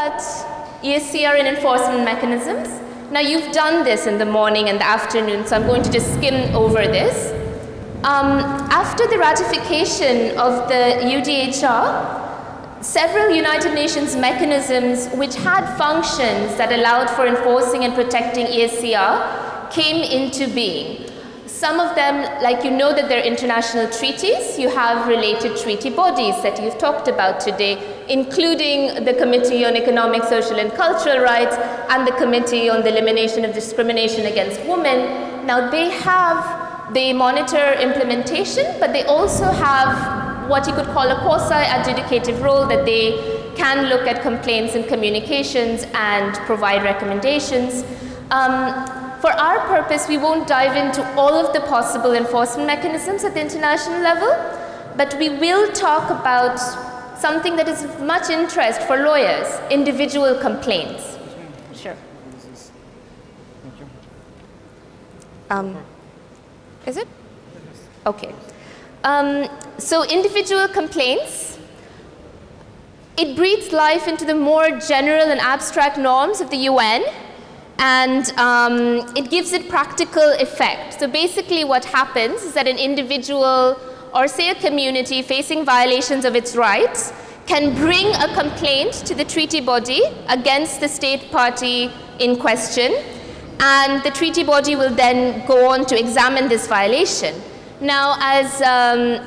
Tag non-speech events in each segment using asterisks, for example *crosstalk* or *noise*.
about ESCR and enforcement mechanisms. Now you've done this in the morning and the afternoon, so I'm going to just skim over this. Um, after the ratification of the UDHR, several United Nations mechanisms which had functions that allowed for enforcing and protecting ESCR came into being. Some of them, like you know that they're international treaties, you have related treaty bodies that you've talked about today, including the Committee on Economic, Social and Cultural Rights and the Committee on the Elimination of Discrimination Against Women. Now they have, they monitor implementation, but they also have what you could call a quasi-adjudicative role that they can look at complaints and communications and provide recommendations. Um, for our purpose, we won't dive into all of the possible enforcement mechanisms at the international level, but we will talk about something that is of much interest for lawyers, individual complaints. Sure. Um, is it? Okay. Um, so individual complaints, it breathes life into the more general and abstract norms of the UN and um, it gives it practical effect. So basically what happens is that an individual or say a community facing violations of its rights can bring a complaint to the treaty body against the state party in question and the treaty body will then go on to examine this violation. Now as um,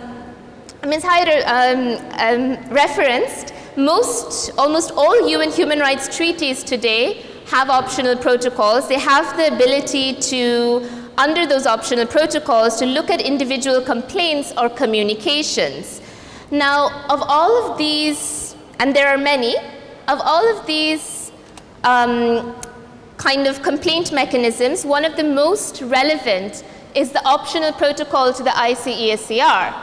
Ms. Haider um, um, referenced, most, almost all UN human rights treaties today have optional protocols. They have the ability to, under those optional protocols, to look at individual complaints or communications. Now, of all of these, and there are many, of all of these um, kind of complaint mechanisms, one of the most relevant is the optional protocol to the ICESCR.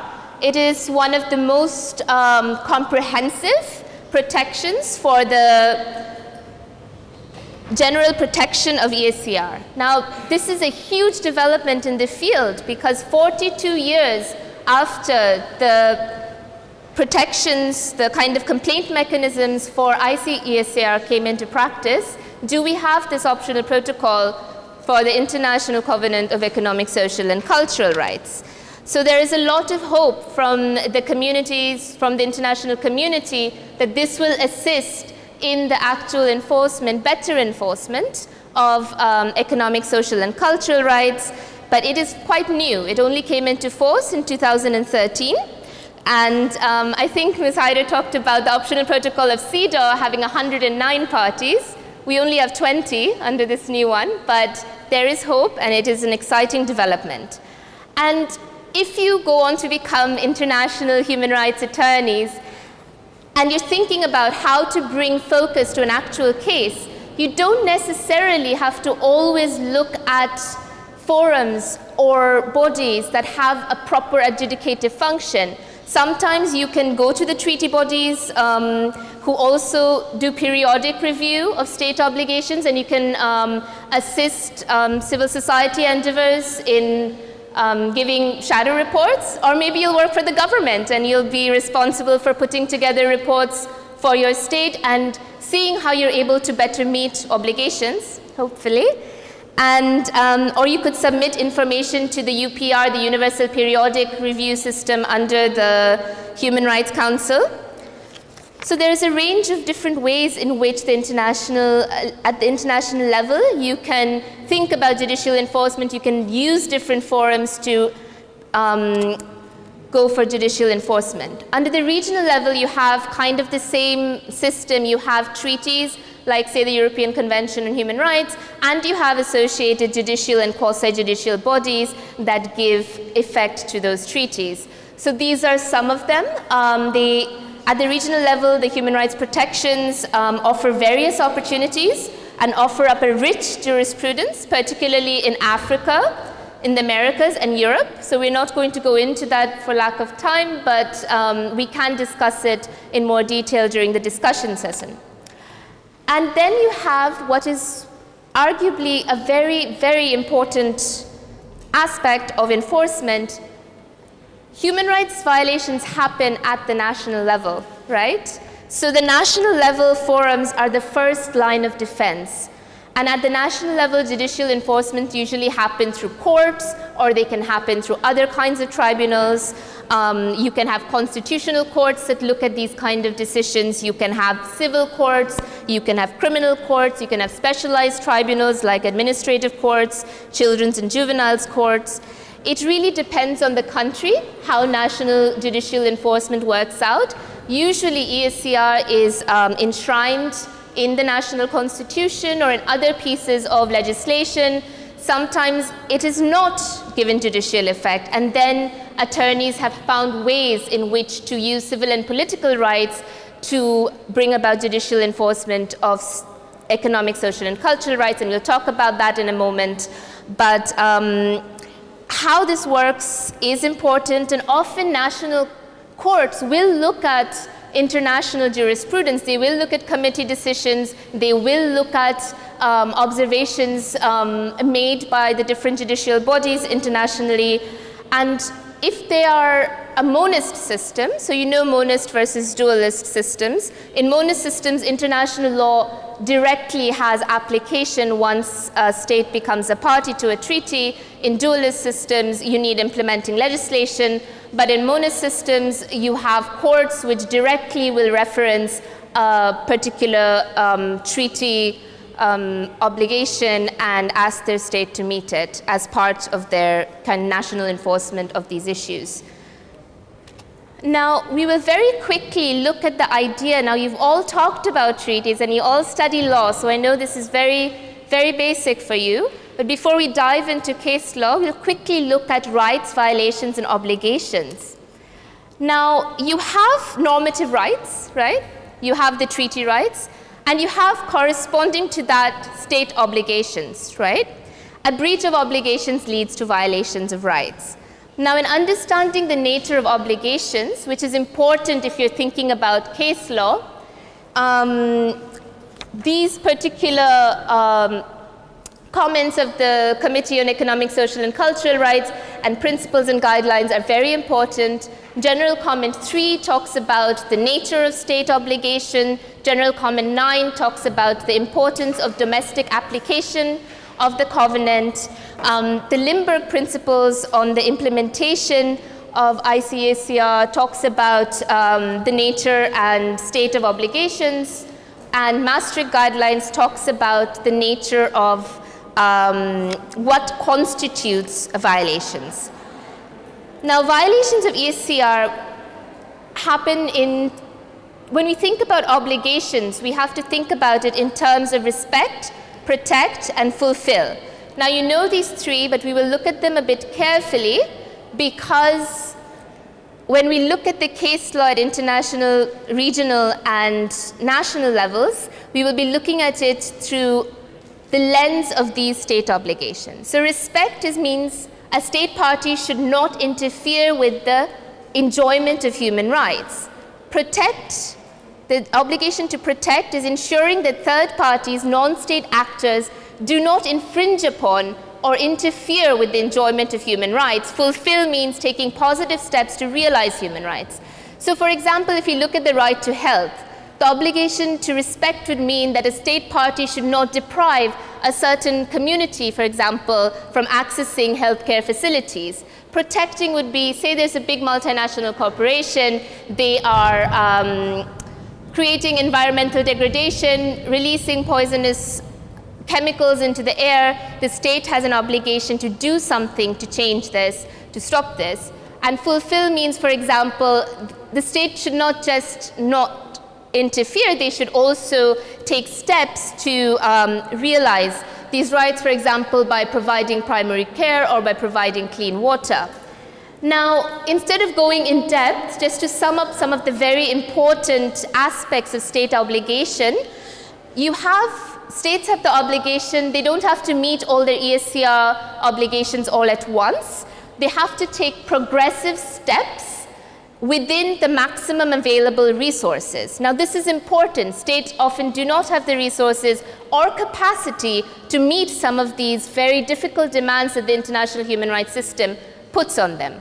It is one of the most um, comprehensive protections for the general protection of ESCR. Now, this is a huge development in the field because 42 years after the protections, the kind of complaint mechanisms for ICESCR came into practice, do we have this optional protocol for the International Covenant of Economic, Social and Cultural Rights? So there is a lot of hope from the communities, from the international community, that this will assist in the actual enforcement, better enforcement of um, economic, social and cultural rights, but it is quite new. It only came into force in 2013. And um, I think Ms. Haider talked about the optional protocol of CEDAW having 109 parties. We only have 20 under this new one, but there is hope and it is an exciting development. And if you go on to become international human rights attorneys, and you're thinking about how to bring focus to an actual case, you don't necessarily have to always look at forums or bodies that have a proper adjudicative function. Sometimes you can go to the treaty bodies um, who also do periodic review of state obligations and you can um, assist um, civil society endeavors in um, giving shadow reports, or maybe you'll work for the government and you'll be responsible for putting together reports for your state and seeing how you're able to better meet obligations, hopefully. And, um, or you could submit information to the UPR, the Universal Periodic Review System under the Human Rights Council. So there is a range of different ways in which the international, uh, at the international level, you can think about judicial enforcement. You can use different forums to um, go for judicial enforcement. Under the regional level, you have kind of the same system. You have treaties, like say the European Convention on Human Rights, and you have associated judicial and quasi-judicial bodies that give effect to those treaties. So these are some of them. Um, they at the regional level, the human rights protections um, offer various opportunities and offer up a rich jurisprudence, particularly in Africa, in the Americas and Europe. So we're not going to go into that for lack of time, but um, we can discuss it in more detail during the discussion session. And then you have what is arguably a very, very important aspect of enforcement, human rights violations happen at the national level, right? So the national level forums are the first line of defense. And at the national level, judicial enforcement usually happens through courts or they can happen through other kinds of tribunals. Um, you can have constitutional courts that look at these kind of decisions. You can have civil courts. You can have criminal courts. You can have specialized tribunals like administrative courts, children's and juveniles courts. It really depends on the country how national judicial enforcement works out. Usually ESCR is um, enshrined in the national constitution or in other pieces of legislation. Sometimes it is not given judicial effect and then attorneys have found ways in which to use civil and political rights to bring about judicial enforcement of economic, social and cultural rights and we'll talk about that in a moment. But um, how this works is important and often national courts will look at international jurisprudence. They will look at committee decisions. They will look at um, observations um, made by the different judicial bodies internationally. And if they are a monist system, so you know monist versus dualist systems, in monist systems, international law directly has application once a state becomes a party to a treaty. In dualist systems, you need implementing legislation. But in monist systems, you have courts which directly will reference a particular um, treaty um, obligation and ask their state to meet it as part of their kind of national enforcement of these issues. Now, we will very quickly look at the idea. Now, you've all talked about treaties and you all study law, so I know this is very, very basic for you. But before we dive into case law, we'll quickly look at rights, violations, and obligations. Now, you have normative rights, right? You have the treaty rights, and you have corresponding to that state obligations, right? A breach of obligations leads to violations of rights. Now, in understanding the nature of obligations, which is important if you're thinking about case law, um, these particular um, Comments of the Committee on Economic, Social and Cultural Rights and principles and guidelines are very important. General Comment 3 talks about the nature of state obligation. General Comment 9 talks about the importance of domestic application of the covenant. Um, the Limburg principles on the implementation of ICESCR talks about um, the nature and state of obligations. And Maastricht guidelines talks about the nature of um, what constitutes violations. Now, violations of ESCR happen in, when we think about obligations, we have to think about it in terms of respect, protect, and fulfill. Now, you know these three, but we will look at them a bit carefully because when we look at the case law at international, regional, and national levels, we will be looking at it through the lens of these state obligations. So respect is means a state party should not interfere with the enjoyment of human rights. Protect, the obligation to protect is ensuring that third parties, non-state actors, do not infringe upon or interfere with the enjoyment of human rights. Fulfill means taking positive steps to realize human rights. So for example, if you look at the right to health, the obligation to respect would mean that a state party should not deprive a certain community, for example, from accessing healthcare facilities. Protecting would be, say there's a big multinational corporation, they are um, creating environmental degradation, releasing poisonous chemicals into the air, the state has an obligation to do something to change this, to stop this. And fulfill means, for example, the state should not just not interfere, they should also take steps to um, realize these rights, for example, by providing primary care or by providing clean water. Now, instead of going in depth, just to sum up some of the very important aspects of state obligation, you have, states have the obligation, they don't have to meet all their ESCR obligations all at once. They have to take progressive steps within the maximum available resources. Now this is important. States often do not have the resources or capacity to meet some of these very difficult demands that the international human rights system puts on them.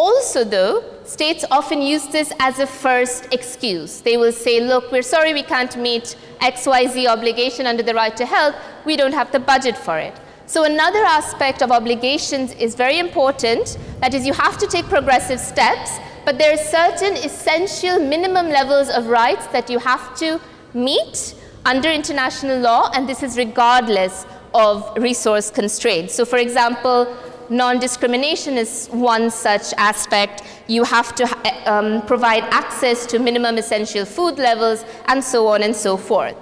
Also though, states often use this as a first excuse. They will say, look, we're sorry we can't meet XYZ obligation under the right to health, we don't have the budget for it. So another aspect of obligations is very important. That is, you have to take progressive steps, but there are certain essential minimum levels of rights that you have to meet under international law, and this is regardless of resource constraints. So for example, non-discrimination is one such aspect. You have to um, provide access to minimum essential food levels, and so on and so forth.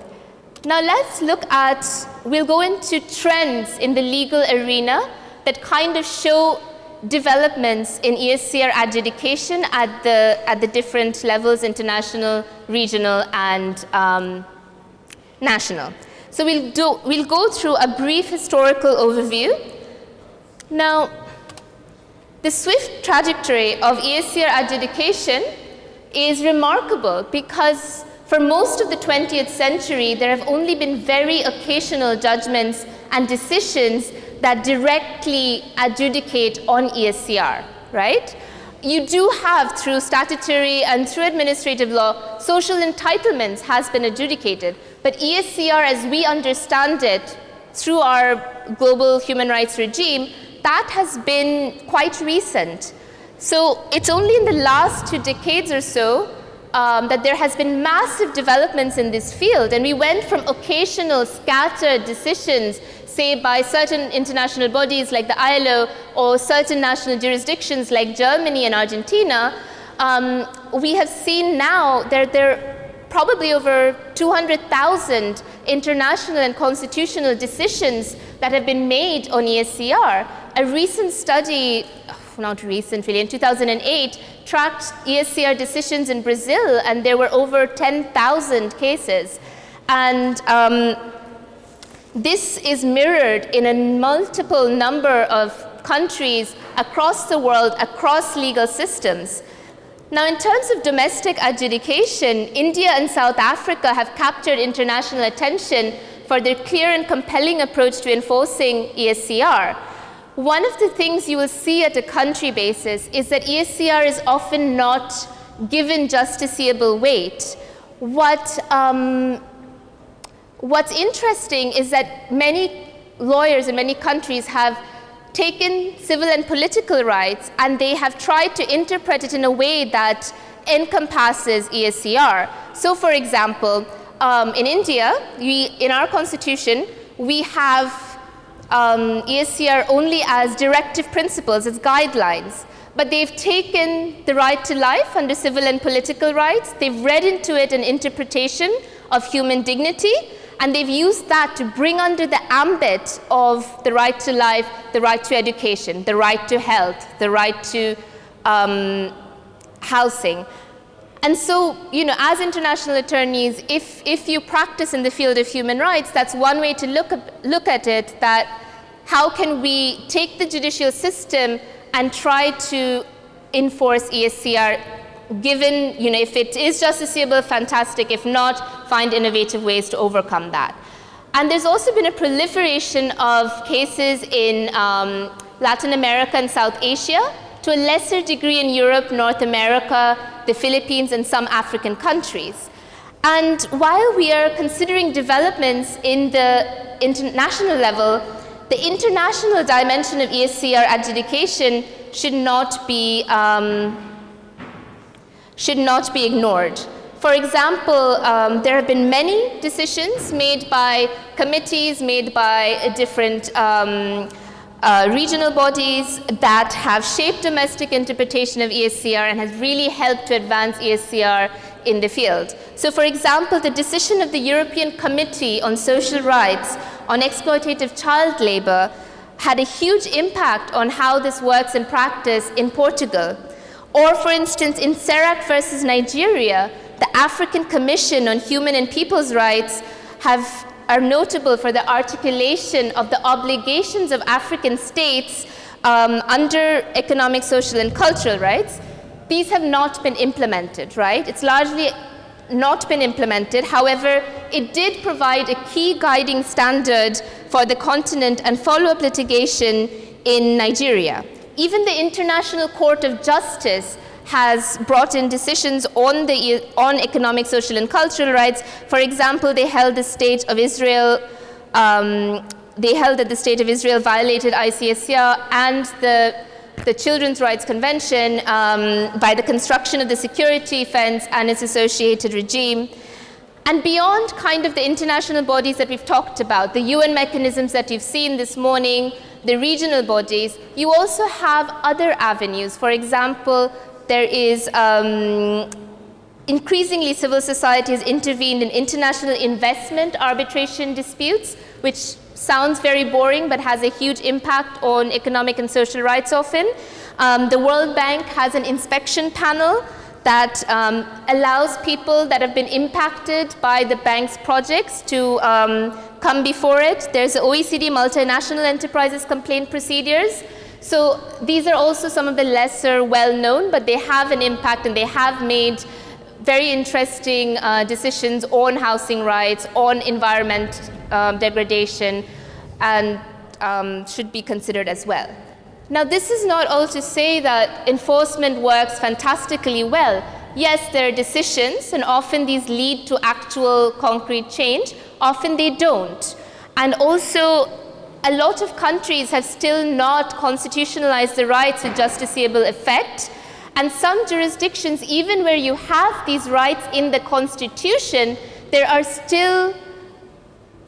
Now let's look at, we'll go into trends in the legal arena that kind of show developments in ESCR adjudication at the, at the different levels, international, regional, and um, national. So we'll, do, we'll go through a brief historical overview. Now, the swift trajectory of ESCR adjudication is remarkable because for most of the 20th century, there have only been very occasional judgments and decisions that directly adjudicate on ESCR, right? You do have, through statutory and through administrative law, social entitlements has been adjudicated. But ESCR, as we understand it, through our global human rights regime, that has been quite recent. So it's only in the last two decades or so um, that there has been massive developments in this field and we went from occasional scattered decisions say by certain international bodies like the ILO or certain national jurisdictions like Germany and Argentina, um, we have seen now that there, are probably over 200,000 international and constitutional decisions that have been made on ESCR. A recent study, not recent really, in 2008 tracked ESCR decisions in Brazil and there were over 10,000 cases. And um, this is mirrored in a multiple number of countries across the world, across legal systems. Now, in terms of domestic adjudication, India and South Africa have captured international attention for their clear and compelling approach to enforcing ESCR. One of the things you will see at a country basis is that ESCR is often not given justiciable weight. What, um, what's interesting is that many lawyers in many countries have taken civil and political rights and they have tried to interpret it in a way that encompasses ESCR. So for example, um, in India, we, in our constitution, we have um, ESCR only as directive principles, as guidelines. But they've taken the right to life under civil and political rights, they've read into it an interpretation of human dignity, and they've used that to bring under the ambit of the right to life, the right to education, the right to health, the right to um, housing. And so, you know, as international attorneys, if, if you practice in the field of human rights, that's one way to look, at, look at it, that how can we take the judicial system and try to enforce ESCR given, you know, if it is justiciable, fantastic. If not, find innovative ways to overcome that. And there's also been a proliferation of cases in um, Latin America and South Asia to a lesser degree in Europe, North America, the Philippines, and some African countries. And while we are considering developments in the international level, the international dimension of ESCR adjudication should not be, um, should not be ignored. For example, um, there have been many decisions made by committees, made by different um, uh, regional bodies that have shaped domestic interpretation of ESCR and has really helped to advance ESCR in the field. So for example, the decision of the European Committee on Social Rights on exploitative child labor had a huge impact on how this works in practice in Portugal. Or for instance, in Serac versus Nigeria, the African Commission on Human and People's Rights have are notable for the articulation of the obligations of African states um, under economic, social, and cultural rights. These have not been implemented, right? It's largely not been implemented. However, it did provide a key guiding standard for the continent and follow-up litigation in Nigeria. even the International Court of Justice has brought in decisions on, the, on economic, social, and cultural rights. For example, they held the state of Israel, um, they held that the state of Israel violated ICESCR and the, the Children's Rights Convention um, by the construction of the security fence and its associated regime. And beyond kind of the international bodies that we've talked about, the UN mechanisms that you've seen this morning, the regional bodies, you also have other avenues. For example, there is um, increasingly civil society has intervened in international investment arbitration disputes, which sounds very boring but has a huge impact on economic and social rights often. Um, the World Bank has an inspection panel that um, allows people that have been impacted by the bank's projects to um, come before it. There's the OECD Multinational Enterprises Complaint Procedures. So these are also some of the lesser well-known, but they have an impact and they have made very interesting uh, decisions on housing rights, on environment um, degradation, and um, should be considered as well. Now, this is not all to say that enforcement works fantastically well. Yes, there are decisions, and often these lead to actual concrete change. Often they don't. And also, a lot of countries have still not constitutionalized the rights with justiciable effect. And some jurisdictions, even where you have these rights in the constitution, there are still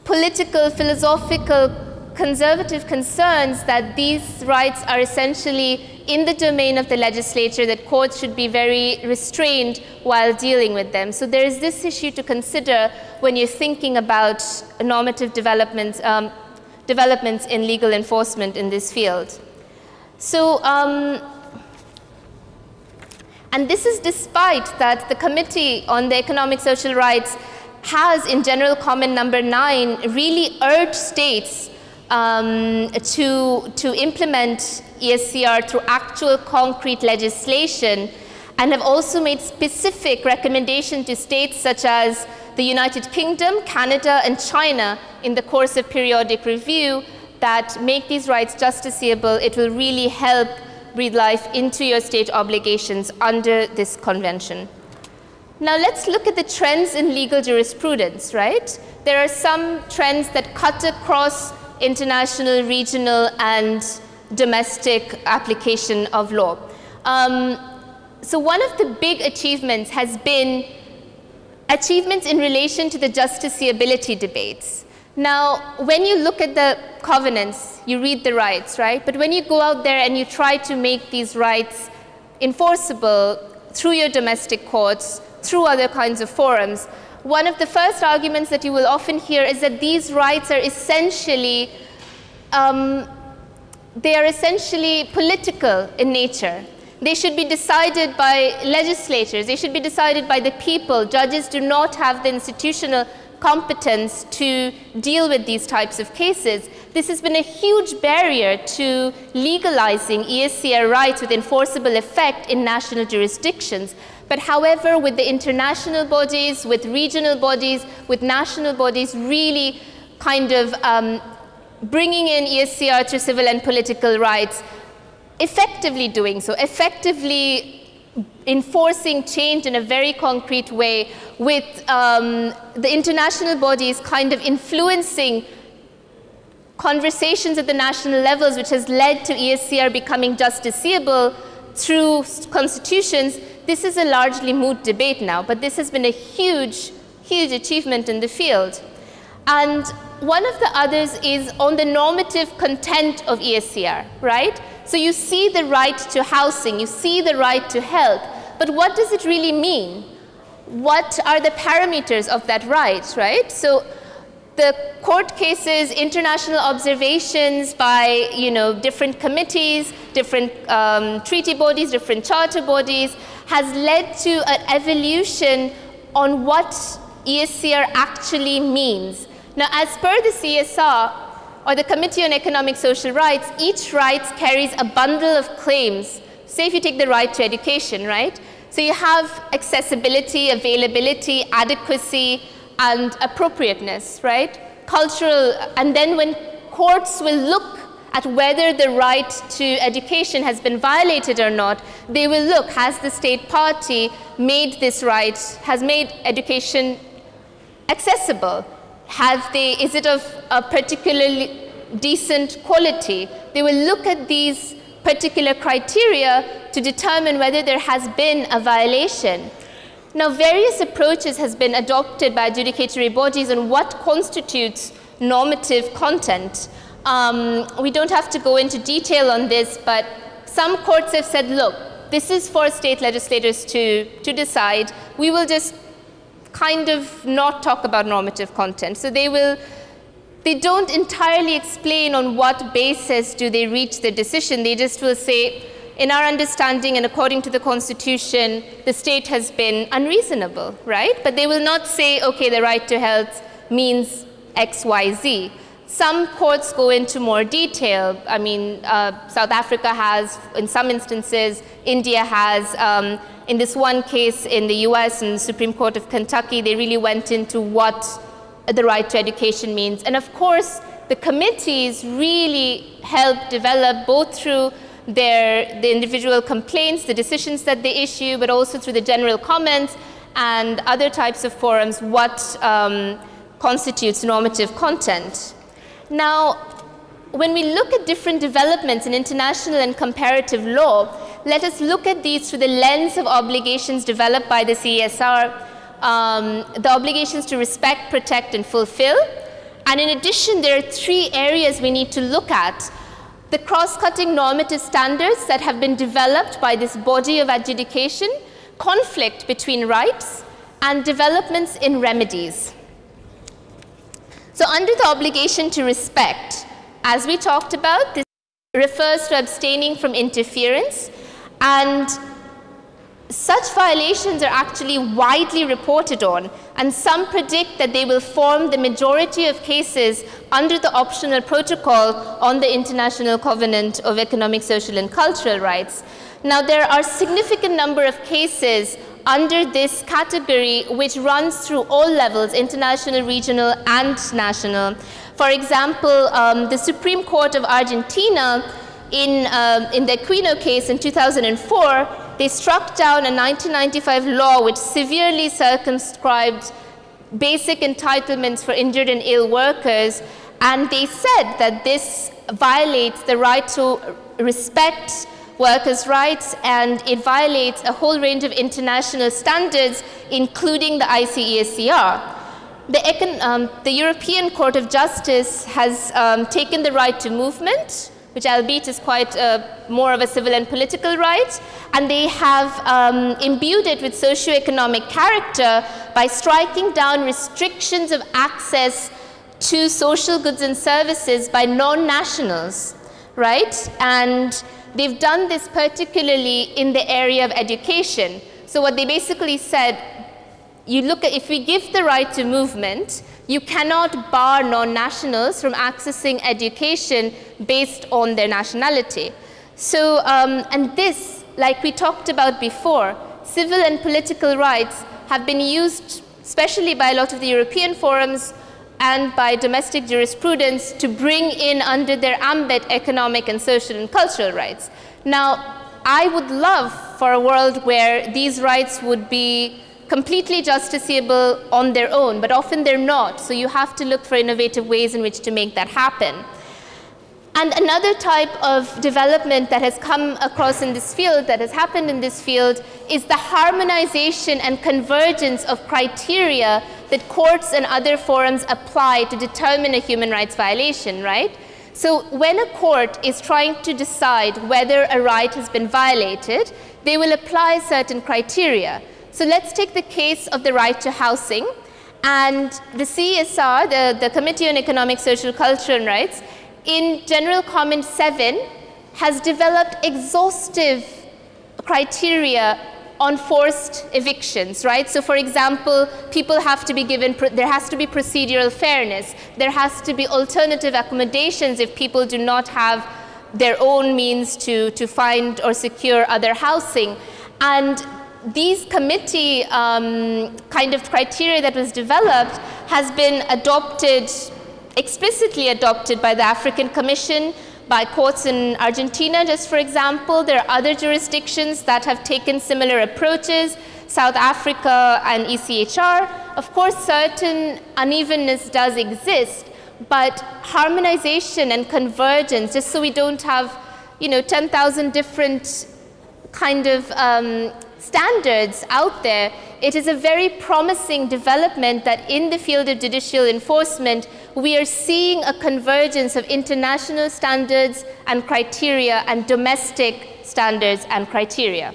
political, philosophical, conservative concerns that these rights are essentially in the domain of the legislature, that courts should be very restrained while dealing with them. So there is this issue to consider when you're thinking about normative developments, um, developments in legal enforcement in this field. So, um, and this is despite that the Committee on the Economic Social Rights has in General Comment number nine really urged states um, to, to implement ESCR through actual concrete legislation and have also made specific recommendations to states such as the United Kingdom, Canada, and China in the course of periodic review that make these rights justiciable. It will really help breathe life into your state obligations under this convention. Now let's look at the trends in legal jurisprudence, right? There are some trends that cut across international, regional, and domestic application of law. Um, so one of the big achievements has been achievements in relation to the justiciability debates. Now, when you look at the covenants, you read the rights, right? But when you go out there and you try to make these rights enforceable through your domestic courts, through other kinds of forums. One of the first arguments that you will often hear is that these rights are essentially, um, they are essentially political in nature. They should be decided by legislators. They should be decided by the people. Judges do not have the institutional competence to deal with these types of cases. This has been a huge barrier to legalizing ESCR rights with enforceable effect in national jurisdictions. But however, with the international bodies, with regional bodies, with national bodies really kind of um, bringing in ESCR to civil and political rights, effectively doing so, effectively enforcing change in a very concrete way with um, the international bodies kind of influencing conversations at the national levels which has led to ESCR becoming justiciable through constitutions this is a largely moot debate now, but this has been a huge, huge achievement in the field. And one of the others is on the normative content of ESCR, right? So you see the right to housing, you see the right to health, but what does it really mean? What are the parameters of that right, right? So the court cases, international observations by you know, different committees, different um, treaty bodies, different charter bodies, has led to an evolution on what ESCR actually means. Now, as per the CSR, or the Committee on Economic Social Rights, each right carries a bundle of claims. Say if you take the right to education, right? So you have accessibility, availability, adequacy, and appropriateness, right? Cultural, and then when courts will look at whether the right to education has been violated or not, they will look, has the state party made this right, has made education accessible? Have they, is it of a particularly decent quality? They will look at these particular criteria to determine whether there has been a violation. Now, various approaches has been adopted by adjudicatory bodies on what constitutes normative content. Um, we don't have to go into detail on this, but some courts have said, look, this is for state legislators to, to decide. We will just kind of not talk about normative content. So they will, they don't entirely explain on what basis do they reach the decision. They just will say, in our understanding and according to the Constitution, the state has been unreasonable, right? But they will not say, okay, the right to health means X, Y, Z. Some courts go into more detail. I mean, uh, South Africa has, in some instances, India has. Um, in this one case in the US, and the Supreme Court of Kentucky, they really went into what the right to education means. And of course, the committees really help develop both through their, the individual complaints, the decisions that they issue, but also through the general comments and other types of forums, what um, constitutes normative content. Now, when we look at different developments in international and comparative law, let us look at these through the lens of obligations developed by the CESR, um, the obligations to respect, protect, and fulfill. And in addition, there are three areas we need to look at the cross-cutting normative standards that have been developed by this body of adjudication, conflict between rights, and developments in remedies. So under the obligation to respect, as we talked about, this refers to abstaining from interference, and such violations are actually widely reported on, and some predict that they will form the majority of cases under the optional protocol on the International Covenant of Economic, Social, and Cultural Rights. Now, there are a significant number of cases under this category which runs through all levels, international, regional, and national. For example, um, the Supreme Court of Argentina in, um, in the Aquino case in 2004 they struck down a 1995 law which severely circumscribed basic entitlements for injured and ill workers, and they said that this violates the right to respect workers' rights and it violates a whole range of international standards, including the ICESCR. The, um, the European Court of Justice has um, taken the right to movement which albeit is quite uh, more of a civil and political right, and they have um, imbued it with socioeconomic character by striking down restrictions of access to social goods and services by non-nationals, right? And they've done this particularly in the area of education. So what they basically said, you look at, if we give the right to movement, you cannot bar non-nationals from accessing education based on their nationality. So, um, and this, like we talked about before, civil and political rights have been used, especially by a lot of the European forums and by domestic jurisprudence to bring in under their ambit economic and social and cultural rights. Now, I would love for a world where these rights would be completely justiciable on their own, but often they're not. So you have to look for innovative ways in which to make that happen. And another type of development that has come across in this field, that has happened in this field, is the harmonization and convergence of criteria that courts and other forums apply to determine a human rights violation, right? So when a court is trying to decide whether a right has been violated, they will apply certain criteria. So let's take the case of the right to housing. And the CESR, the, the Committee on Economic, Social, Cultural and Rights, in General Comment 7 has developed exhaustive criteria on forced evictions, right? So for example, people have to be given, there has to be procedural fairness. There has to be alternative accommodations if people do not have their own means to, to find or secure other housing. And these committee um, kind of criteria that was developed has been adopted, explicitly adopted by the African Commission, by courts in Argentina, just for example. There are other jurisdictions that have taken similar approaches, South Africa and ECHR. Of course, certain unevenness does exist, but harmonization and convergence, just so we don't have, you know, 10,000 different kind of um, standards out there, it is a very promising development that in the field of judicial enforcement, we are seeing a convergence of international standards and criteria and domestic standards and criteria.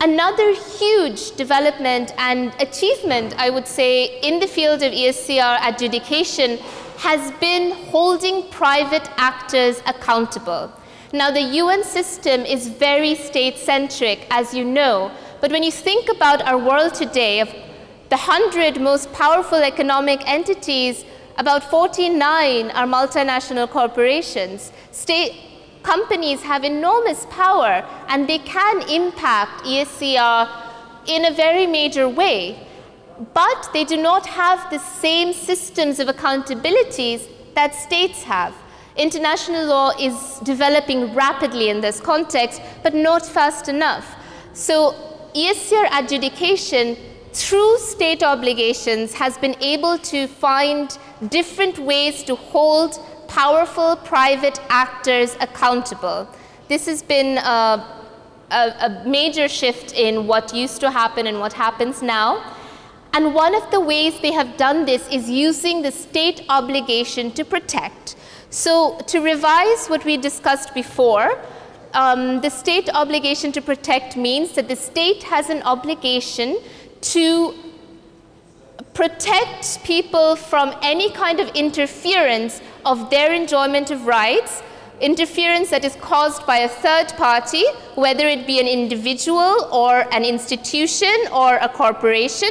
Another huge development and achievement, I would say, in the field of ESCR adjudication has been holding private actors accountable. Now, the UN system is very state-centric, as you know, but when you think about our world today, of the 100 most powerful economic entities, about 49 are multinational corporations. State companies have enormous power and they can impact ESCR in a very major way. But they do not have the same systems of accountabilities that states have. International law is developing rapidly in this context, but not fast enough. So ESCR adjudication through state obligations has been able to find different ways to hold powerful private actors accountable. This has been a, a, a, major shift in what used to happen and what happens now. And one of the ways they have done this is using the state obligation to protect. So to revise what we discussed before, um, the state obligation to protect means that the state has an obligation to protect people from any kind of interference of their enjoyment of rights, interference that is caused by a third party, whether it be an individual or an institution or a corporation,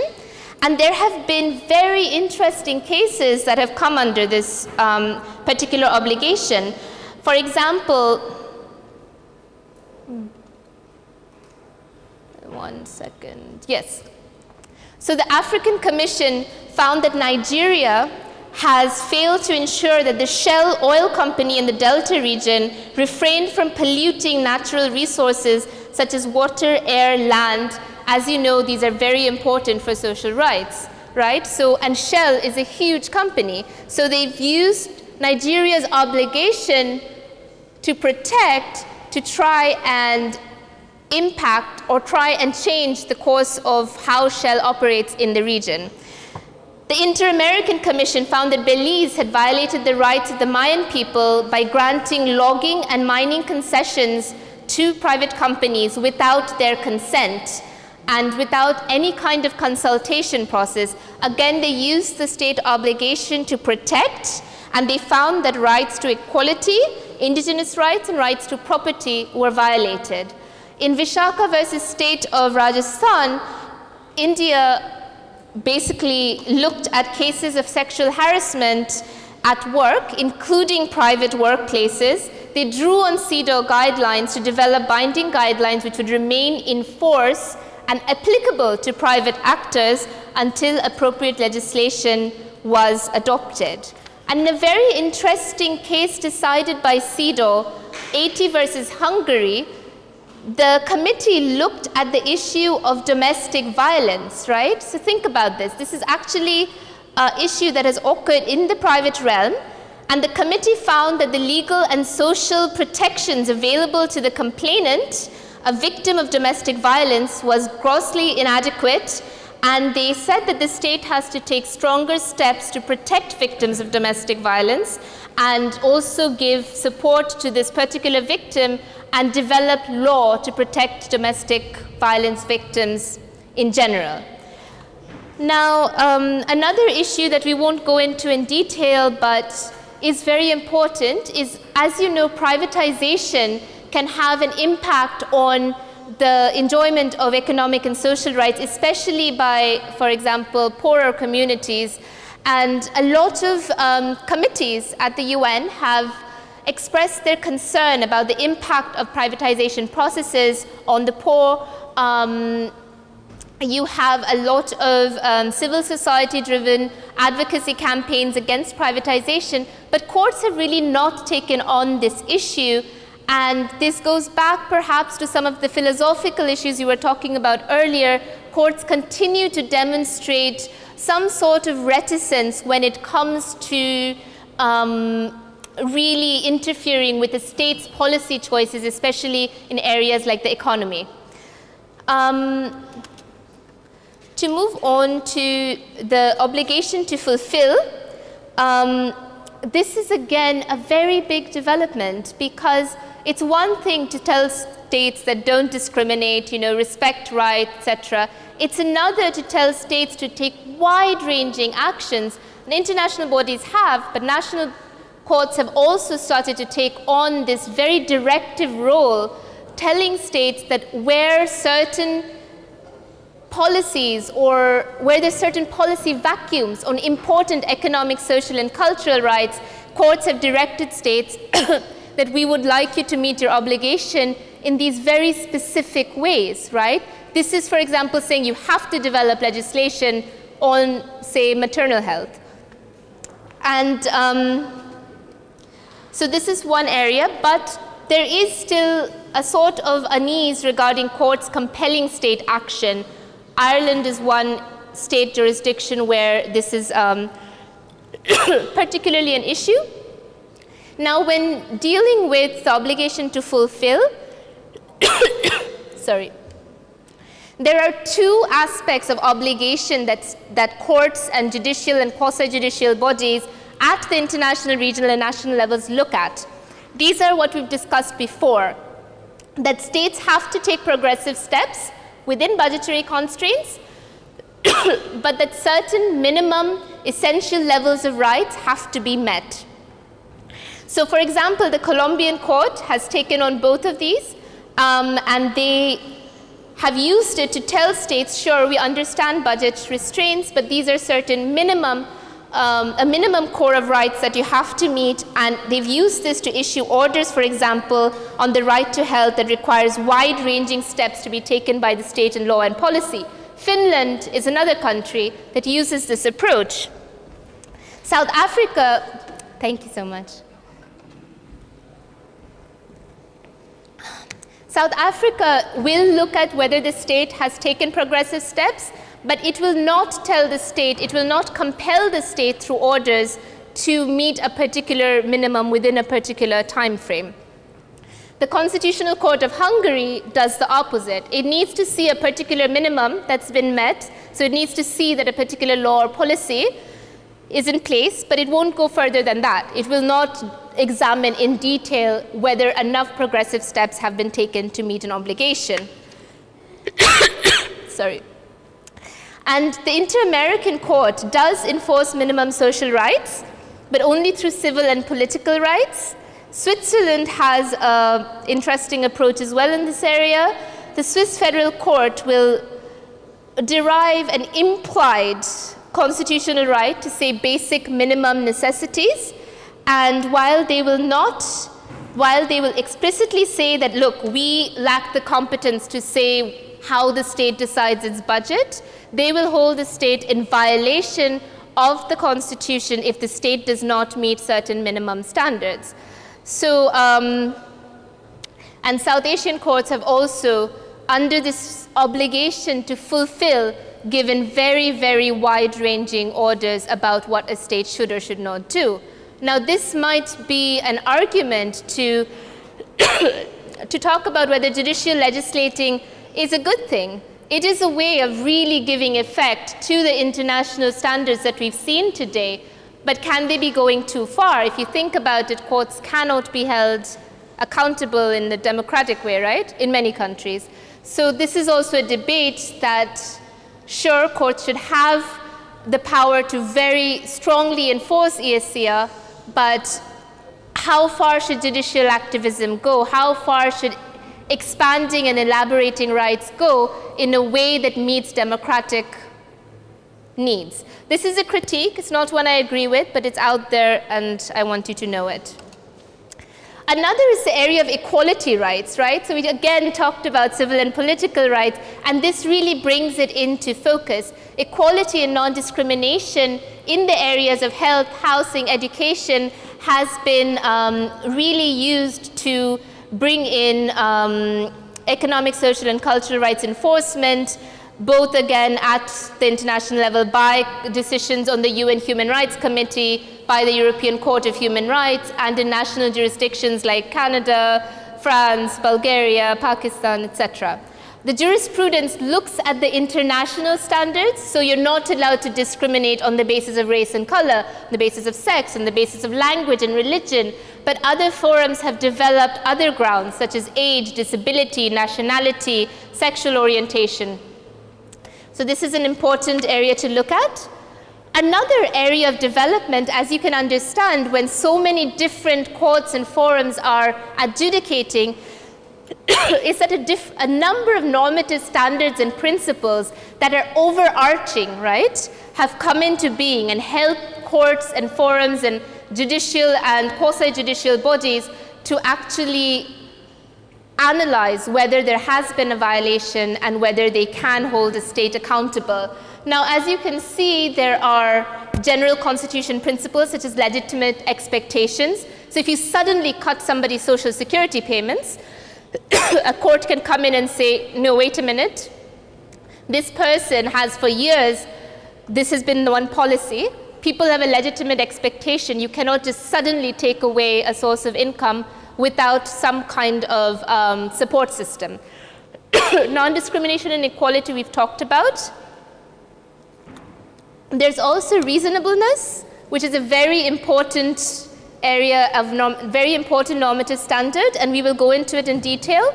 and there have been very interesting cases that have come under this um, particular obligation. For example, one second, yes. So the African Commission found that Nigeria has failed to ensure that the Shell oil company in the Delta region refrained from polluting natural resources such as water, air, land, as you know, these are very important for social rights, right? So, and Shell is a huge company. So they've used Nigeria's obligation to protect to try and impact or try and change the course of how Shell operates in the region. The Inter-American Commission found that Belize had violated the rights of the Mayan people by granting logging and mining concessions to private companies without their consent and without any kind of consultation process. Again, they used the state obligation to protect, and they found that rights to equality, indigenous rights, and rights to property were violated. In Vishaka versus state of Rajasthan, India basically looked at cases of sexual harassment at work, including private workplaces. They drew on CEDAW guidelines to develop binding guidelines which would remain in force and applicable to private actors until appropriate legislation was adopted. And in a very interesting case decided by CEDAW, A.T. versus Hungary, the committee looked at the issue of domestic violence, right? So think about this. This is actually an issue that has occurred in the private realm, and the committee found that the legal and social protections available to the complainant a victim of domestic violence was grossly inadequate and they said that the state has to take stronger steps to protect victims of domestic violence and also give support to this particular victim and develop law to protect domestic violence victims in general. Now, um, another issue that we won't go into in detail but is very important is, as you know, privatization can have an impact on the enjoyment of economic and social rights, especially by, for example, poorer communities. And a lot of um, committees at the UN have expressed their concern about the impact of privatization processes on the poor. Um, you have a lot of um, civil society driven advocacy campaigns against privatization, But courts have really not taken on this issue and this goes back perhaps to some of the philosophical issues you were talking about earlier. Courts continue to demonstrate some sort of reticence when it comes to um, really interfering with the state's policy choices, especially in areas like the economy. Um, to move on to the obligation to fulfill, um, this is again a very big development because it's one thing to tell states that don't discriminate, you know, respect rights, etc. It's another to tell states to take wide-ranging actions. And international bodies have, but national courts have also started to take on this very directive role, telling states that where certain policies or where there's certain policy vacuums on important economic, social, and cultural rights, courts have directed states *coughs* that we would like you to meet your obligation in these very specific ways, right? This is, for example, saying you have to develop legislation on, say, maternal health. And um, so this is one area, but there is still a sort of unease regarding courts compelling state action. Ireland is one state jurisdiction where this is um, *coughs* particularly an issue. Now, when dealing with the obligation to fulfill, *coughs* sorry, there are two aspects of obligation that, that courts and judicial and quasi-judicial bodies at the international, regional, and national levels look at. These are what we've discussed before, that states have to take progressive steps within budgetary constraints, *coughs* but that certain minimum essential levels of rights have to be met. So for example, the Colombian court has taken on both of these um, and they have used it to tell states, sure, we understand budget restraints, but these are certain minimum, um, a minimum core of rights that you have to meet, and they've used this to issue orders, for example, on the right to health that requires wide-ranging steps to be taken by the state in law and policy. Finland is another country that uses this approach. South Africa, thank you so much. South Africa will look at whether the state has taken progressive steps, but it will not tell the state, it will not compel the state through orders to meet a particular minimum within a particular time frame. The Constitutional Court of Hungary does the opposite. It needs to see a particular minimum that's been met, so it needs to see that a particular law or policy is in place, but it won't go further than that. It will not examine in detail whether enough progressive steps have been taken to meet an obligation. *coughs* Sorry. And the Inter-American Court does enforce minimum social rights, but only through civil and political rights. Switzerland has an interesting approach as well in this area. The Swiss Federal Court will derive an implied constitutional right to say basic minimum necessities, and while they will not, while they will explicitly say that, look, we lack the competence to say how the state decides its budget, they will hold the state in violation of the constitution if the state does not meet certain minimum standards. So, um, and South Asian courts have also, under this obligation to fulfill, given very, very wide-ranging orders about what a state should or should not do. Now, this might be an argument to, *coughs* to talk about whether judicial legislating is a good thing. It is a way of really giving effect to the international standards that we've seen today, but can they be going too far? If you think about it, courts cannot be held accountable in the democratic way, right, in many countries. So this is also a debate that, sure, courts should have the power to very strongly enforce ESCR, but how far should judicial activism go? How far should expanding and elaborating rights go in a way that meets democratic needs? This is a critique. It's not one I agree with, but it's out there and I want you to know it. Another is the area of equality rights, right? So we again talked about civil and political rights, and this really brings it into focus. Equality and non-discrimination in the areas of health, housing, education has been um, really used to bring in um, economic, social, and cultural rights enforcement, both again at the international level by decisions on the UN Human Rights Committee, by the European Court of Human Rights, and in national jurisdictions like Canada, France, Bulgaria, Pakistan, etc. The jurisprudence looks at the international standards, so you're not allowed to discriminate on the basis of race and color, on the basis of sex, on the basis of language and religion, but other forums have developed other grounds such as age, disability, nationality, sexual orientation. So this is an important area to look at. Another area of development, as you can understand, when so many different courts and forums are adjudicating, *coughs* is that a, a, number of normative standards and principles that are overarching, right, have come into being and help courts and forums and judicial and quasi-judicial bodies to actually analyze whether there has been a violation and whether they can hold a state accountable. Now, as you can see, there are general constitution principles such as legitimate expectations. So if you suddenly cut somebody's social security payments, a court can come in and say, no, wait a minute. This person has for years, this has been the one policy. People have a legitimate expectation. You cannot just suddenly take away a source of income without some kind of um, support system. *coughs* Non-discrimination and equality we've talked about. There's also reasonableness, which is a very important area of very important normative standard, and we will go into it in detail.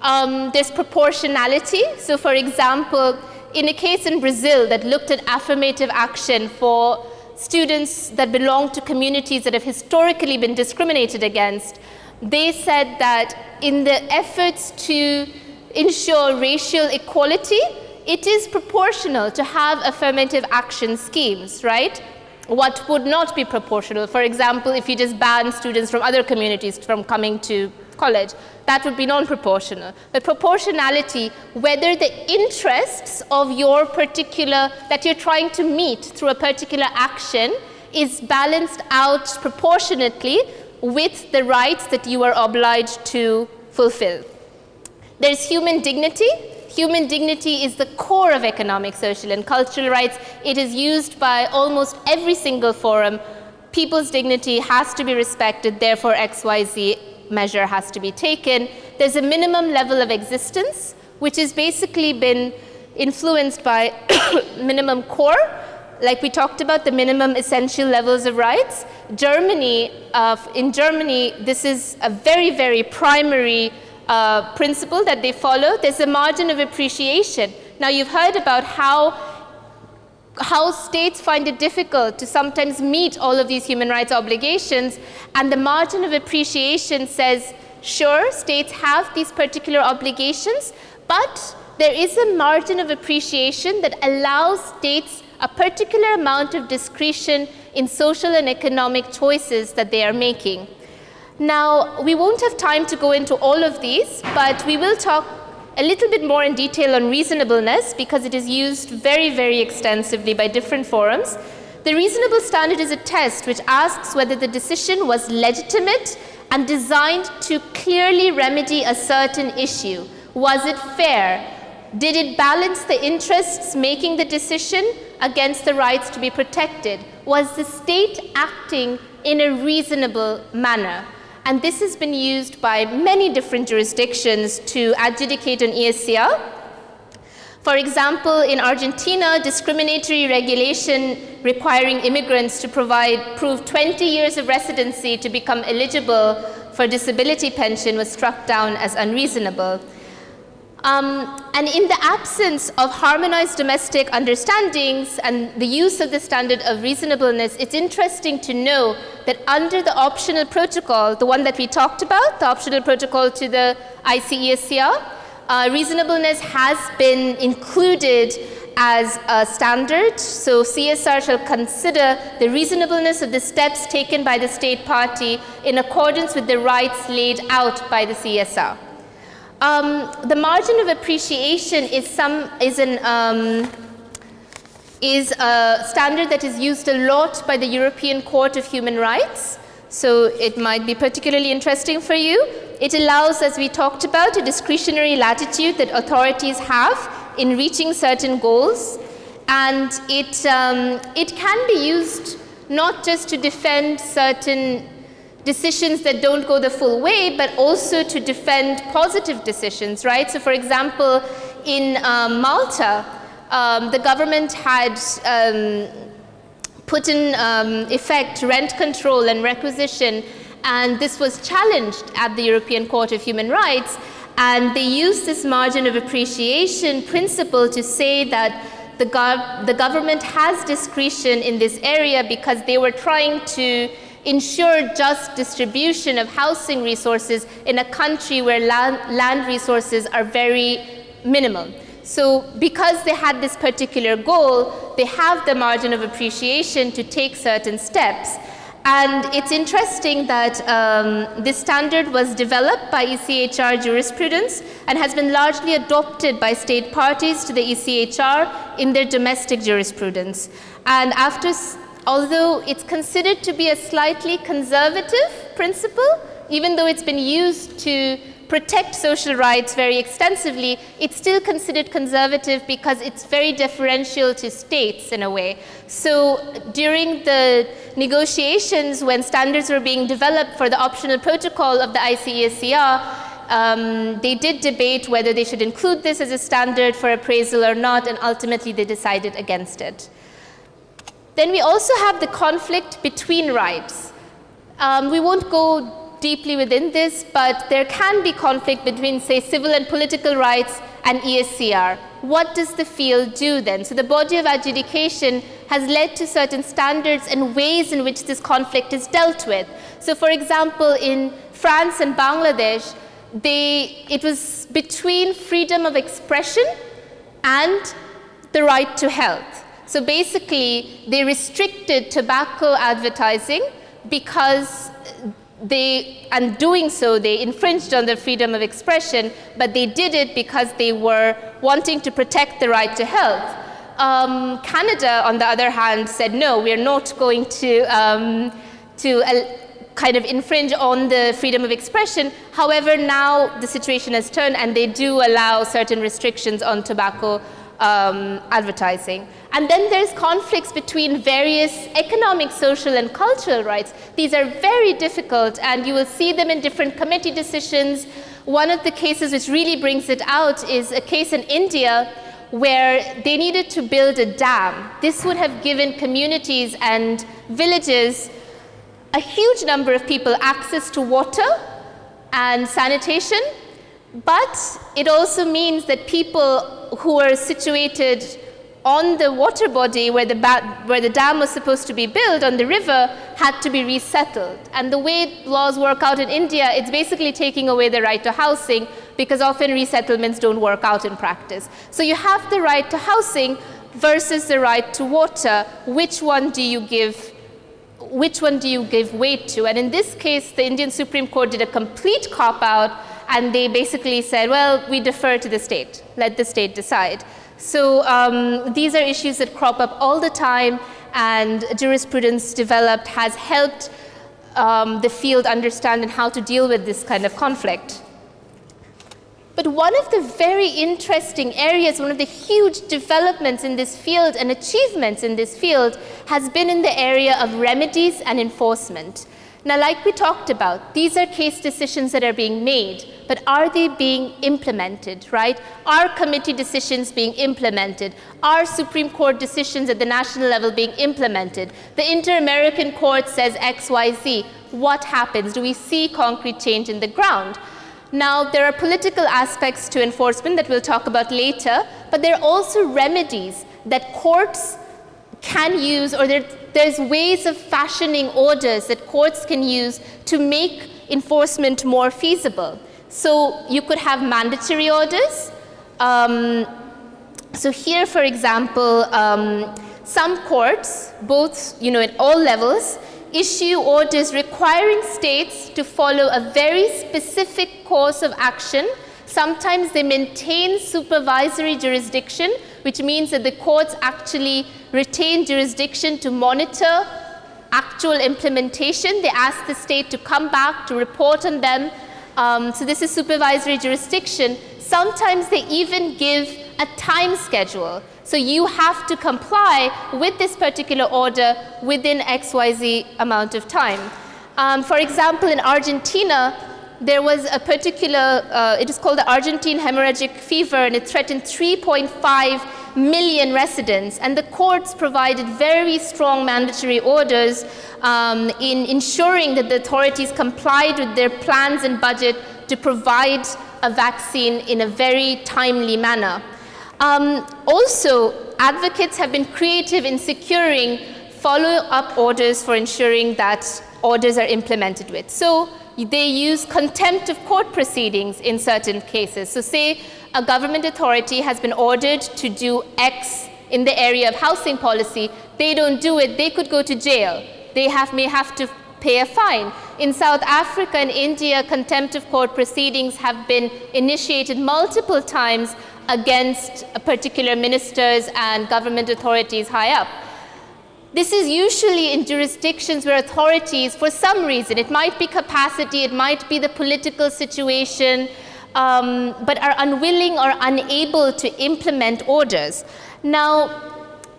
Um, there's proportionality. So for example, in a case in Brazil that looked at affirmative action for students that belong to communities that have historically been discriminated against, they said that in the efforts to ensure racial equality, it is proportional to have affirmative action schemes, right? What would not be proportional? For example, if you just ban students from other communities from coming to college, that would be non-proportional. But proportionality, whether the interests of your particular, that you're trying to meet through a particular action is balanced out proportionately with the rights that you are obliged to fulfill. There's human dignity. Human dignity is the core of economic, social, and cultural rights. It is used by almost every single forum. People's dignity has to be respected, therefore XYZ measure has to be taken. There's a minimum level of existence, which has basically been influenced by *coughs* minimum core, like we talked about, the minimum essential levels of rights. Germany, uh, in Germany, this is a very, very primary uh, principle that they follow. There's a margin of appreciation. Now, you've heard about how, how states find it difficult to sometimes meet all of these human rights obligations, and the margin of appreciation says, sure, states have these particular obligations, but there is a margin of appreciation that allows states a particular amount of discretion in social and economic choices that they are making. Now, we won't have time to go into all of these, but we will talk a little bit more in detail on reasonableness because it is used very, very extensively by different forums. The reasonable standard is a test which asks whether the decision was legitimate and designed to clearly remedy a certain issue. Was it fair? Did it balance the interests making the decision against the rights to be protected? Was the state acting in a reasonable manner? And this has been used by many different jurisdictions to adjudicate an ESCR. For example, in Argentina, discriminatory regulation requiring immigrants to provide prove 20 years of residency to become eligible for disability pension was struck down as unreasonable. Um, and in the absence of harmonized domestic understandings and the use of the standard of reasonableness, it's interesting to know that under the optional protocol, the one that we talked about, the optional protocol to the ICESCR, uh, reasonableness has been included as a standard. So CSR shall consider the reasonableness of the steps taken by the state party in accordance with the rights laid out by the CSR. Um, the margin of appreciation is some is an um, is a standard that is used a lot by the European Court of Human Rights. So it might be particularly interesting for you. It allows, as we talked about, a discretionary latitude that authorities have in reaching certain goals. And it, um, it can be used not just to defend certain decisions that don't go the full way, but also to defend positive decisions, right? So for example, in um, Malta, um, the government had um, put in um, effect rent control and requisition, and this was challenged at the European Court of Human Rights, and they used this margin of appreciation principle to say that the, gov the government has discretion in this area because they were trying to ensure just distribution of housing resources in a country where land, land resources are very minimal. So because they had this particular goal, they have the margin of appreciation to take certain steps. And it's interesting that um, this standard was developed by ECHR jurisprudence and has been largely adopted by state parties to the ECHR in their domestic jurisprudence. And after, although it's considered to be a slightly conservative principle, even though it's been used to protect social rights very extensively, it's still considered conservative because it's very differential to states in a way. So during the negotiations when standards were being developed for the optional protocol of the ICESCR, um, they did debate whether they should include this as a standard for appraisal or not, and ultimately they decided against it. Then we also have the conflict between rights. Um, we won't go deeply within this, but there can be conflict between, say, civil and political rights and ESCR. What does the field do then? So the body of adjudication has led to certain standards and ways in which this conflict is dealt with. So for example, in France and Bangladesh, they, it was between freedom of expression and the right to health. So basically, they restricted tobacco advertising because they, and doing so, they infringed on the freedom of expression, but they did it because they were wanting to protect the right to health. Um, Canada, on the other hand, said, no, we're not going to, um, to uh, kind of infringe on the freedom of expression. However, now the situation has turned and they do allow certain restrictions on tobacco um, advertising. And then there's conflicts between various economic, social, and cultural rights. These are very difficult, and you will see them in different committee decisions. One of the cases which really brings it out is a case in India where they needed to build a dam. This would have given communities and villages a huge number of people access to water and sanitation, but it also means that people who are situated on the water body where the, where the dam was supposed to be built on the river had to be resettled. And the way laws work out in India, it's basically taking away the right to housing because often resettlements don't work out in practice. So you have the right to housing versus the right to water. Which one do you give which one do you give weight to? And in this case, the Indian Supreme Court did a complete cop-out and they basically said, well, we defer to the state. Let the state decide. So um, these are issues that crop up all the time and jurisprudence developed has helped um, the field understand and how to deal with this kind of conflict. But one of the very interesting areas, one of the huge developments in this field and achievements in this field has been in the area of remedies and enforcement. Now, like we talked about, these are case decisions that are being made, but are they being implemented, right? Are committee decisions being implemented? Are Supreme Court decisions at the national level being implemented? The Inter-American Court says X, Y, Z. What happens? Do we see concrete change in the ground? Now, there are political aspects to enforcement that we'll talk about later, but there are also remedies that courts can use or there, there's ways of fashioning orders that courts can use to make enforcement more feasible. So you could have mandatory orders. Um, so here, for example, um, some courts, both you know, at all levels, issue orders requiring states to follow a very specific course of action. Sometimes they maintain supervisory jurisdiction, which means that the courts actually retain jurisdiction to monitor actual implementation, they ask the state to come back to report on them. Um, so this is supervisory jurisdiction. Sometimes they even give a time schedule. So you have to comply with this particular order within XYZ amount of time. Um, for example, in Argentina, there was a particular, uh, it is called the Argentine hemorrhagic fever, and it threatened 3.5 million residents. And the courts provided very strong mandatory orders um, in ensuring that the authorities complied with their plans and budget to provide a vaccine in a very timely manner. Um, also, advocates have been creative in securing follow-up orders for ensuring that orders are implemented with. So they use contempt of court proceedings in certain cases. So say a government authority has been ordered to do X in the area of housing policy, they don't do it, they could go to jail. They have, may have to pay a fine. In South Africa and India, contempt of court proceedings have been initiated multiple times against particular ministers and government authorities high up. This is usually in jurisdictions where authorities, for some reason, it might be capacity, it might be the political situation, um, but are unwilling or unable to implement orders. Now,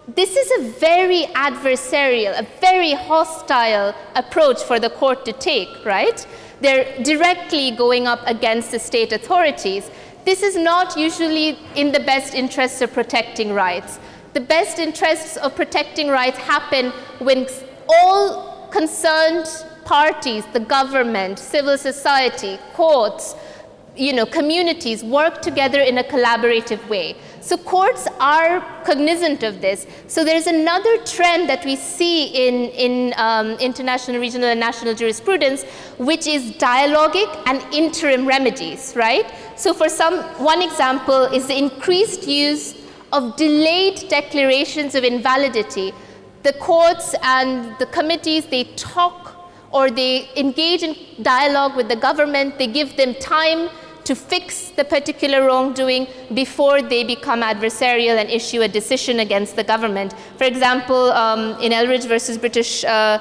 this is a very adversarial, a very hostile approach for the court to take, right? They're directly going up against the state authorities. This is not usually in the best interests of protecting rights. The best interests of protecting rights happen when all concerned parties, the government, civil society, courts, you know, communities work together in a collaborative way. So courts are cognizant of this. So there's another trend that we see in, in um, international, regional, and national jurisprudence, which is dialogic and interim remedies, right? So for some, one example is the increased use of delayed declarations of invalidity. The courts and the committees, they talk or they engage in dialogue with the government, they give them time to fix the particular wrongdoing before they become adversarial and issue a decision against the government. For example, um, in Eldridge versus British uh,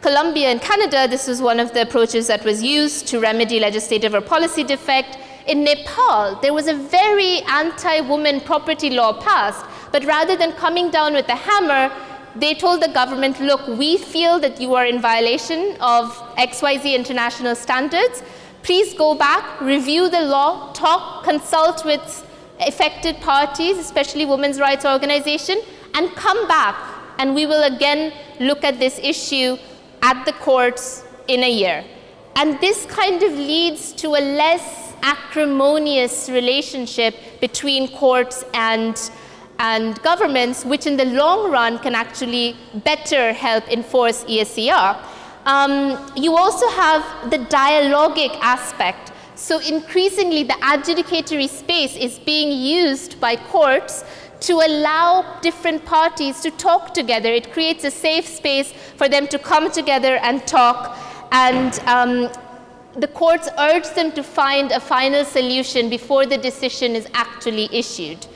Columbia in Canada, this was one of the approaches that was used to remedy legislative or policy defect. In Nepal, there was a very anti-woman property law passed, but rather than coming down with a hammer, they told the government, look, we feel that you are in violation of XYZ international standards, Please go back, review the law, talk, consult with affected parties, especially women's rights organization, and come back and we will again look at this issue at the courts in a year. And this kind of leads to a less acrimonious relationship between courts and, and governments, which in the long run can actually better help enforce ESCR. Um, you also have the dialogic aspect. So increasingly, the adjudicatory space is being used by courts to allow different parties to talk together. It creates a safe space for them to come together and talk. And um, the courts urge them to find a final solution before the decision is actually issued.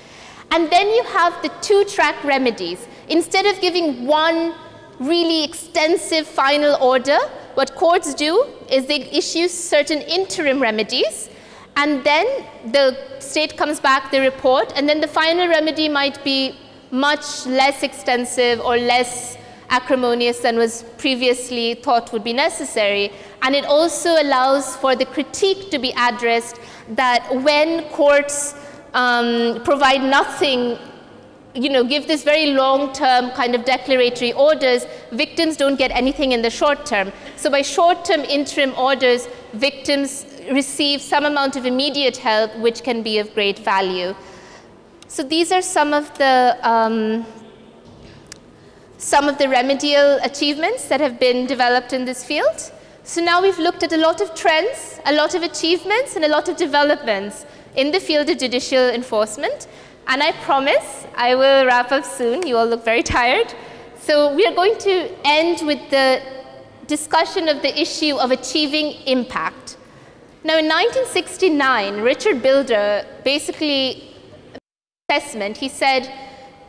And then you have the two-track remedies. Instead of giving one really extensive final order, what courts do is they issue certain interim remedies, and then the state comes back, they report, and then the final remedy might be much less extensive or less acrimonious than was previously thought would be necessary. And it also allows for the critique to be addressed that when courts um, provide nothing you know, give this very long-term kind of declaratory orders, victims don't get anything in the short term. So by short-term interim orders, victims receive some amount of immediate help, which can be of great value. So these are some of the um, some of the remedial achievements that have been developed in this field. So now we've looked at a lot of trends, a lot of achievements, and a lot of developments in the field of judicial enforcement. And I promise I will wrap up soon. You all look very tired. So we are going to end with the discussion of the issue of achieving impact. Now in 1969, Richard Bilder basically assessment, he said,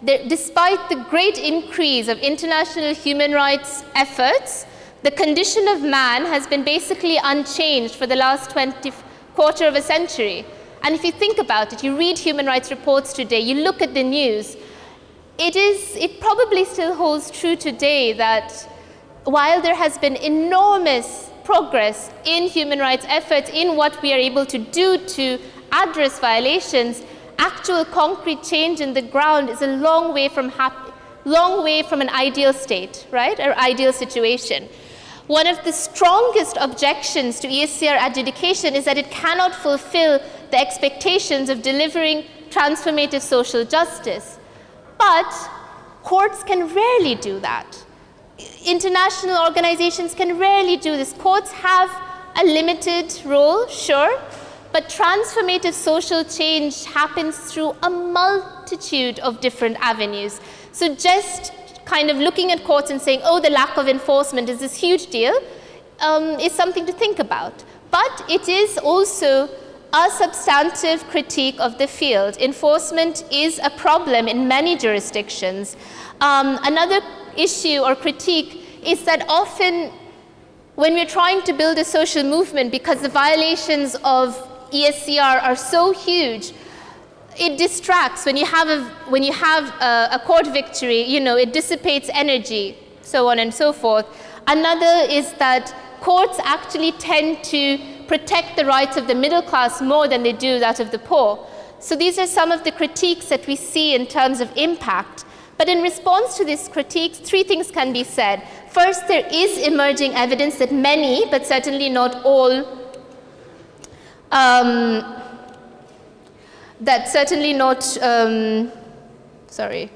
despite the great increase of international human rights efforts, the condition of man has been basically unchanged for the last 20, quarter of a century. And if you think about it, you read human rights reports today, you look at the news, it, is, it probably still holds true today that while there has been enormous progress in human rights efforts, in what we are able to do to address violations, actual concrete change in the ground is a long way from happy, long way from an ideal state, right, or ideal situation. One of the strongest objections to ESCR adjudication is that it cannot fulfill the expectations of delivering transformative social justice. But courts can rarely do that. International organizations can rarely do this. Courts have a limited role, sure, but transformative social change happens through a multitude of different avenues. So just kind of looking at courts and saying, oh, the lack of enforcement is this huge deal, um, is something to think about. But it is also a substantive critique of the field. Enforcement is a problem in many jurisdictions. Um, another issue or critique is that often when we're trying to build a social movement because the violations of ESCR are so huge, it distracts. When you have, a, when you have a, a court victory, you know, it dissipates energy, so on and so forth. Another is that courts actually tend to protect the rights of the middle class more than they do that of the poor. So these are some of the critiques that we see in terms of impact. But in response to these critiques, three things can be said. First, there is emerging evidence that many, but certainly not all, um, that certainly not, um, sorry,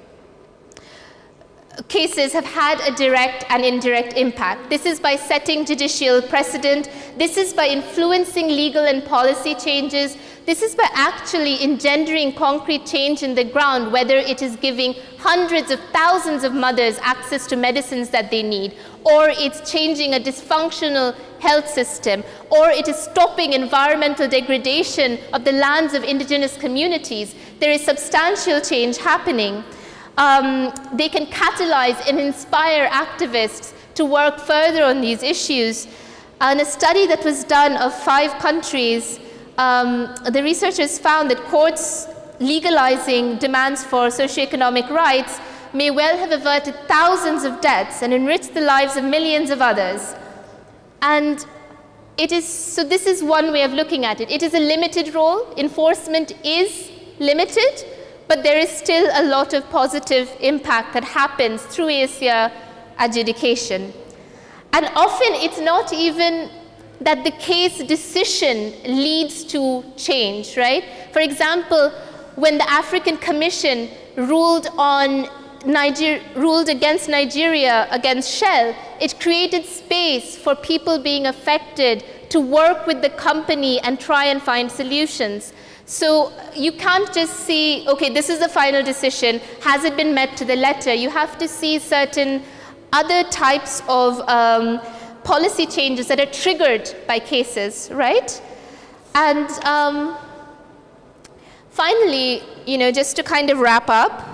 cases have had a direct and indirect impact. This is by setting judicial precedent. This is by influencing legal and policy changes. This is by actually engendering concrete change in the ground, whether it is giving hundreds of thousands of mothers access to medicines that they need, or it's changing a dysfunctional health system, or it is stopping environmental degradation of the lands of indigenous communities. There is substantial change happening um, they can catalyze and inspire activists to work further on these issues. And a study that was done of five countries, um, the researchers found that courts legalizing demands for socioeconomic rights may well have averted thousands of deaths and enriched the lives of millions of others. And it is, so this is one way of looking at it. It is a limited role. Enforcement is limited, but there is still a lot of positive impact that happens through ESCR adjudication. And often it's not even that the case decision leads to change, right? For example, when the African Commission ruled on Niger ruled against Nigeria, against Shell, it created space for people being affected to work with the company and try and find solutions. So you can't just see, okay, this is the final decision. Has it been met to the letter? You have to see certain other types of um, policy changes that are triggered by cases, right? And um, finally, you know, just to kind of wrap up,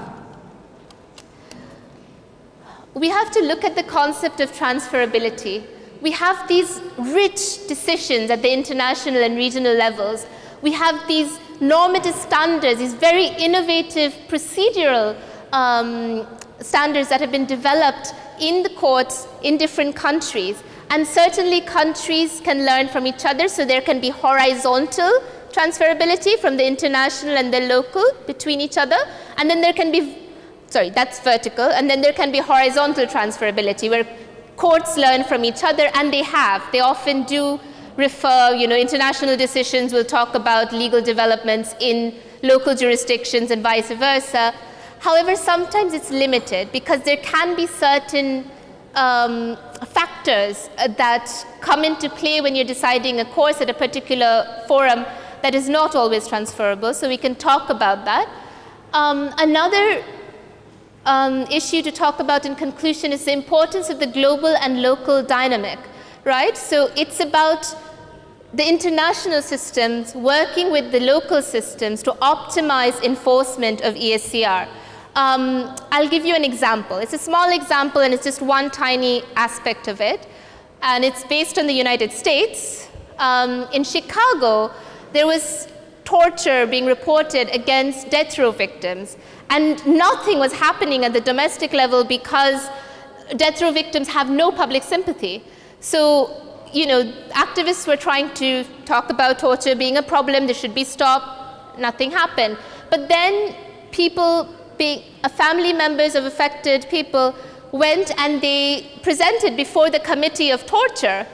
we have to look at the concept of transferability. We have these rich decisions at the international and regional levels we have these normative standards, these very innovative procedural um, standards that have been developed in the courts in different countries. And certainly countries can learn from each other, so there can be horizontal transferability from the international and the local between each other. And then there can be, sorry, that's vertical. And then there can be horizontal transferability where courts learn from each other, and they have. They often do refer, you know, international decisions will talk about legal developments in local jurisdictions and vice versa. However, sometimes it's limited because there can be certain um, factors uh, that come into play when you're deciding a course at a particular forum that is not always transferable. So we can talk about that. Um, another um, issue to talk about in conclusion is the importance of the global and local dynamic, right? So it's about the international systems working with the local systems to optimize enforcement of ESCR. Um, I'll give you an example. It's a small example and it's just one tiny aspect of it. And it's based on the United States. Um, in Chicago, there was torture being reported against death row victims. And nothing was happening at the domestic level because death row victims have no public sympathy. So, you know, activists were trying to talk about torture being a problem, this should be stopped, nothing happened. But then people, being, uh, family members of affected people went and they presented before the committee of torture.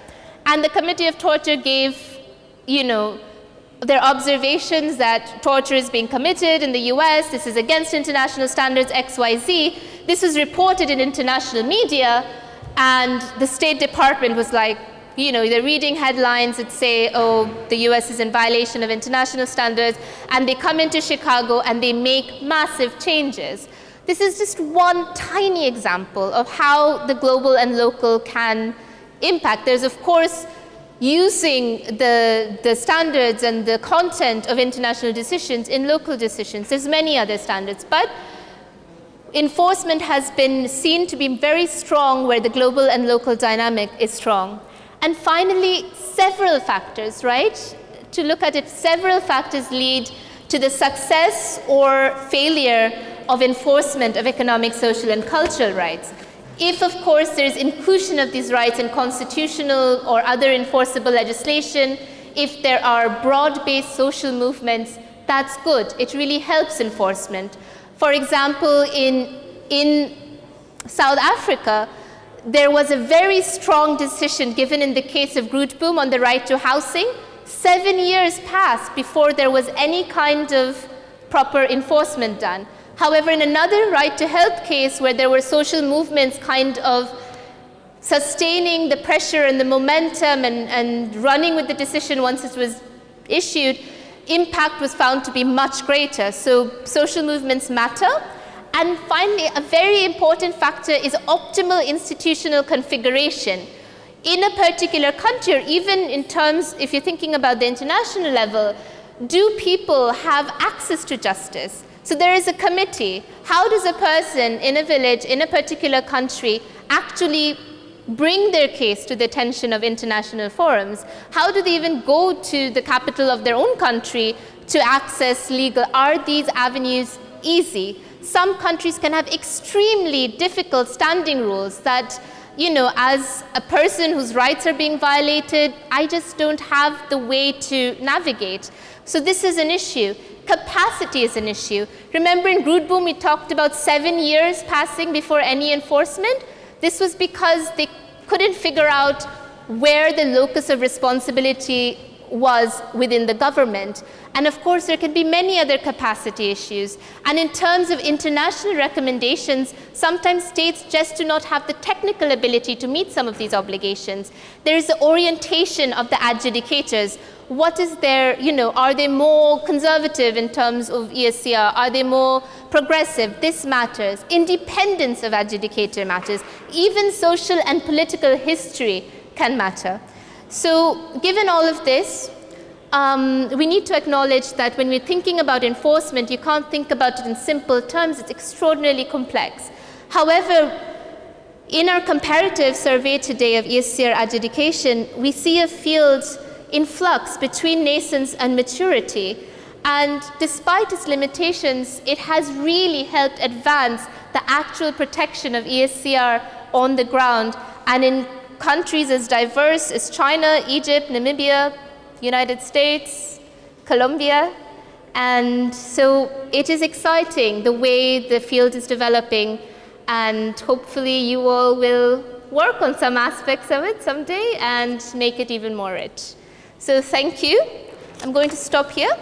And the committee of torture gave, you know, their observations that torture is being committed in the US, this is against international standards, XYZ. This was reported in international media, and the State Department was like, you know, they're reading headlines that say, oh, the US is in violation of international standards, and they come into Chicago and they make massive changes. This is just one tiny example of how the global and local can impact. There's, of course, using the, the standards and the content of international decisions in local decisions. There's many other standards, but enforcement has been seen to be very strong where the global and local dynamic is strong. And finally, several factors, right? To look at it, several factors lead to the success or failure of enforcement of economic, social, and cultural rights. If, of course, there is inclusion of these rights in constitutional or other enforceable legislation, if there are broad-based social movements, that's good. It really helps enforcement. For example, in, in South Africa, there was a very strong decision given in the case of Grootboom on the right to housing. Seven years passed before there was any kind of proper enforcement done. However, in another right to health case where there were social movements kind of sustaining the pressure and the momentum and, and running with the decision once it was issued, impact was found to be much greater. So social movements matter. And finally, a very important factor is optimal institutional configuration. In a particular country, or even in terms, if you're thinking about the international level, do people have access to justice? So there is a committee. How does a person in a village, in a particular country, actually bring their case to the attention of international forums? How do they even go to the capital of their own country to access legal? Are these avenues easy? Some countries can have extremely difficult standing rules that, you know, as a person whose rights are being violated, I just don't have the way to navigate. So this is an issue. Capacity is an issue. Remember in Grootboom we talked about seven years passing before any enforcement? This was because they couldn't figure out where the locus of responsibility was within the government. And of course, there can be many other capacity issues. And in terms of international recommendations, sometimes states just do not have the technical ability to meet some of these obligations. There is the orientation of the adjudicators what is their, you know, are they more conservative in terms of ESCR? Are they more progressive? This matters. Independence of adjudicator matters. Even social and political history can matter. So given all of this, um, we need to acknowledge that when we're thinking about enforcement, you can't think about it in simple terms. It's extraordinarily complex. However, in our comparative survey today of ESCR adjudication, we see a field in flux between nascence and maturity. And despite its limitations, it has really helped advance the actual protection of ESCR on the ground and in countries as diverse as China, Egypt, Namibia, United States, Colombia. And so it is exciting the way the field is developing and hopefully you all will work on some aspects of it someday and make it even more rich. So thank you. I'm going to stop here.